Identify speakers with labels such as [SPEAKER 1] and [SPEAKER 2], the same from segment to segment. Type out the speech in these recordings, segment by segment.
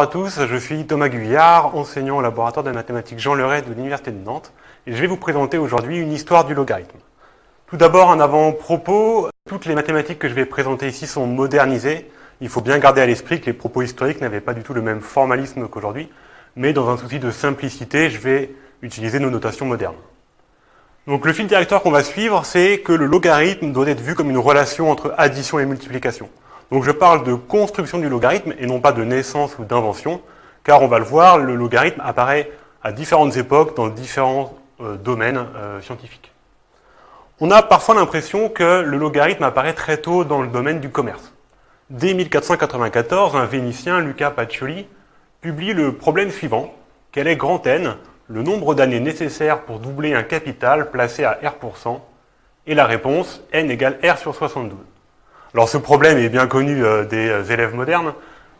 [SPEAKER 1] Bonjour à tous, je suis Thomas Guyard, enseignant au laboratoire de mathématiques Jean Leray de l'Université de Nantes, et je vais vous présenter aujourd'hui une histoire du logarithme. Tout d'abord, un avant-propos, toutes les mathématiques que je vais présenter ici sont modernisées. Il faut bien garder à l'esprit que les propos historiques n'avaient pas du tout le même formalisme qu'aujourd'hui, mais dans un souci de simplicité, je vais utiliser nos notations modernes. Donc le fil directeur qu'on va suivre, c'est que le logarithme doit être vu comme une relation entre addition et multiplication. Donc je parle de construction du logarithme et non pas de naissance ou d'invention, car on va le voir, le logarithme apparaît à différentes époques dans différents euh, domaines euh, scientifiques. On a parfois l'impression que le logarithme apparaît très tôt dans le domaine du commerce. Dès 1494, un Vénitien, Luca Pacioli, publie le problème suivant. Quel est grand N, le nombre d'années nécessaires pour doubler un capital placé à R%, et la réponse, N égale R sur 72. Alors ce problème est bien connu euh, des euh, élèves modernes,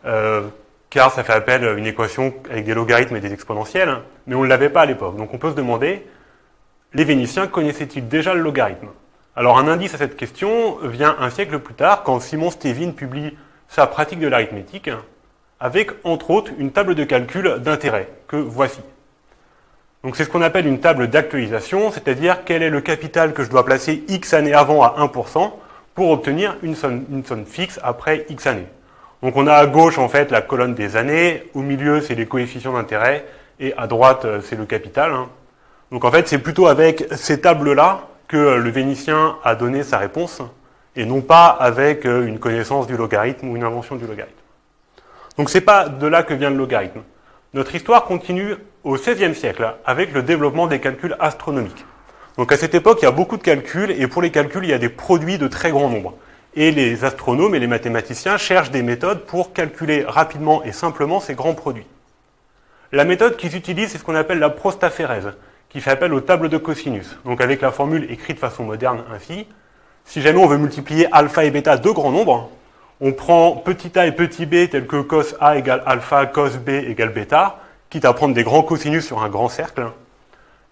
[SPEAKER 1] euh, car ça fait appel à une équation avec des logarithmes et des exponentielles, mais on ne l'avait pas à l'époque. Donc on peut se demander, les Vénitiens connaissaient-ils déjà le logarithme? Alors un indice à cette question vient un siècle plus tard, quand Simon Stevin publie sa pratique de l'arithmétique, avec entre autres une table de calcul d'intérêt, que voici. Donc c'est ce qu'on appelle une table d'actualisation, c'est-à-dire quel est le capital que je dois placer X années avant à 1%, pour obtenir une somme, fixe après X années. Donc on a à gauche en fait la colonne des années, au milieu c'est les coefficients d'intérêt, et à droite euh, c'est le capital. Hein. Donc en fait c'est plutôt avec ces tables-là que le Vénitien a donné sa réponse, et non pas avec euh, une connaissance du logarithme ou une invention du logarithme. Donc c'est pas de là que vient le logarithme. Notre histoire continue au XVIe siècle, avec le développement des calculs astronomiques. Donc à cette époque, il y a beaucoup de calculs, et pour les calculs, il y a des produits de très grand nombre. Et les astronomes et les mathématiciens cherchent des méthodes pour calculer rapidement et simplement ces grands produits. La méthode qu'ils utilisent, c'est ce qu'on appelle la prostaphérèse, qui fait appel aux tables de cosinus. Donc avec la formule écrite de façon moderne ainsi, si jamais on veut multiplier alpha et bêta de grands nombres, on prend petit a et petit b tel que cos a égale alpha, cos b égale bêta, quitte à prendre des grands cosinus sur un grand cercle,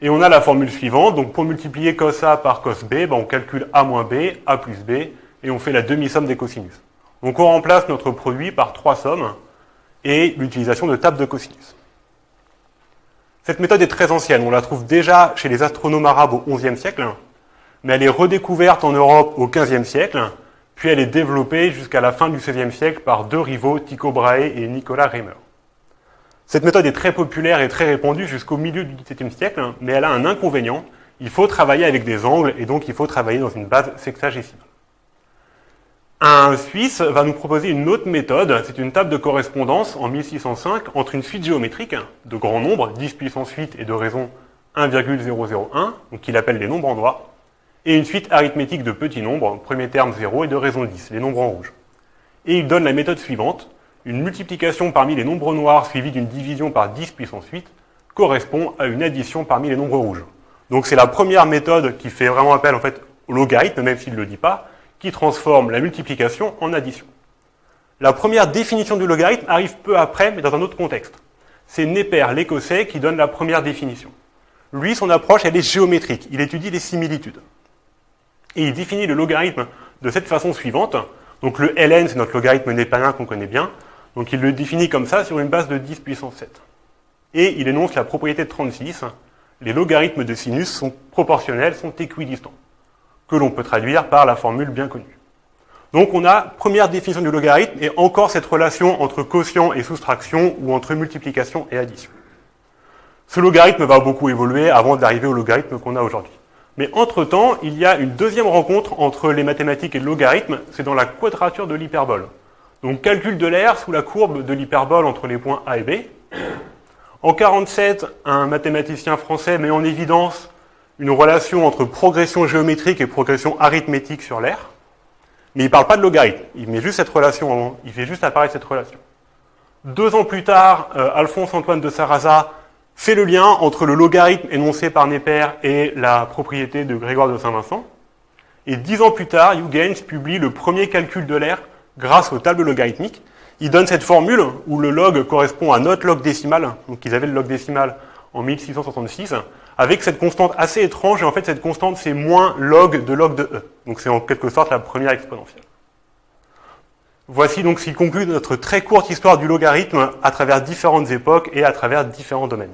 [SPEAKER 1] et on a la formule suivante, donc pour multiplier cos A par cos B, ben on calcule A moins B, A plus B, et on fait la demi-somme des cosinus. Donc on remplace notre produit par trois sommes, et l'utilisation de tables de cosinus. Cette méthode est très ancienne, on la trouve déjà chez les astronomes arabes au XIe siècle, mais elle est redécouverte en Europe au XVe siècle, puis elle est développée jusqu'à la fin du XVIe siècle par deux rivaux, Tycho Brahe et Nicolas Reimer. Cette méthode est très populaire et très répandue jusqu'au milieu du XVIIe siècle, hein, mais elle a un inconvénient. Il faut travailler avec des angles et donc il faut travailler dans une base sexagésimale. Un Suisse va nous proposer une autre méthode, c'est une table de correspondance en 1605 entre une suite géométrique de grands nombres, 10 puissance 8 et de raison 1,001, donc qu'il appelle les nombres en noir, et une suite arithmétique de petits nombres, premier terme 0 et de raison 10, les nombres en rouge. Et il donne la méthode suivante, une multiplication parmi les nombres noirs suivie d'une division par 10 puissance 8 correspond à une addition parmi les nombres rouges. Donc c'est la première méthode qui fait vraiment appel en fait au logarithme, même s'il ne le dit pas, qui transforme la multiplication en addition. La première définition du logarithme arrive peu après, mais dans un autre contexte. C'est Neper, l'écossais, qui donne la première définition. Lui, son approche, est géométrique. Il étudie les similitudes. Et il définit le logarithme de cette façon suivante. Donc le ln, c'est notre logarithme népalien qu'on connaît bien. Donc il le définit comme ça sur une base de 10 puissance 7. Et il énonce la propriété de 36. Les logarithmes de sinus sont proportionnels, sont équidistants, que l'on peut traduire par la formule bien connue. Donc on a première définition du logarithme et encore cette relation entre quotient et soustraction ou entre multiplication et addition. Ce logarithme va beaucoup évoluer avant d'arriver au logarithme qu'on a aujourd'hui. Mais entre-temps, il y a une deuxième rencontre entre les mathématiques et le logarithme, c'est dans la quadrature de l'hyperbole. Donc calcul de l'air sous la courbe de l'hyperbole entre les points A et B. En 47, un mathématicien français met en évidence une relation entre progression géométrique et progression arithmétique sur l'air. Mais il ne parle pas de logarithme, il met juste cette relation, il fait juste apparaître cette relation. Deux ans plus tard, euh, Alphonse-Antoine de Sarraza fait le lien entre le logarithme énoncé par Neper et la propriété de Grégoire de Saint-Vincent. Et dix ans plus tard, Huygens publie le premier calcul de l'air grâce aux tables logarithmiques. Ils donnent cette formule où le log correspond à notre log décimal, donc ils avaient le log décimal en 1666, avec cette constante assez étrange, et en fait cette constante c'est moins log de log de e. Donc c'est en quelque sorte la première exponentielle. Voici donc ce qui conclut notre très courte histoire du logarithme à travers différentes époques et à travers différents domaines.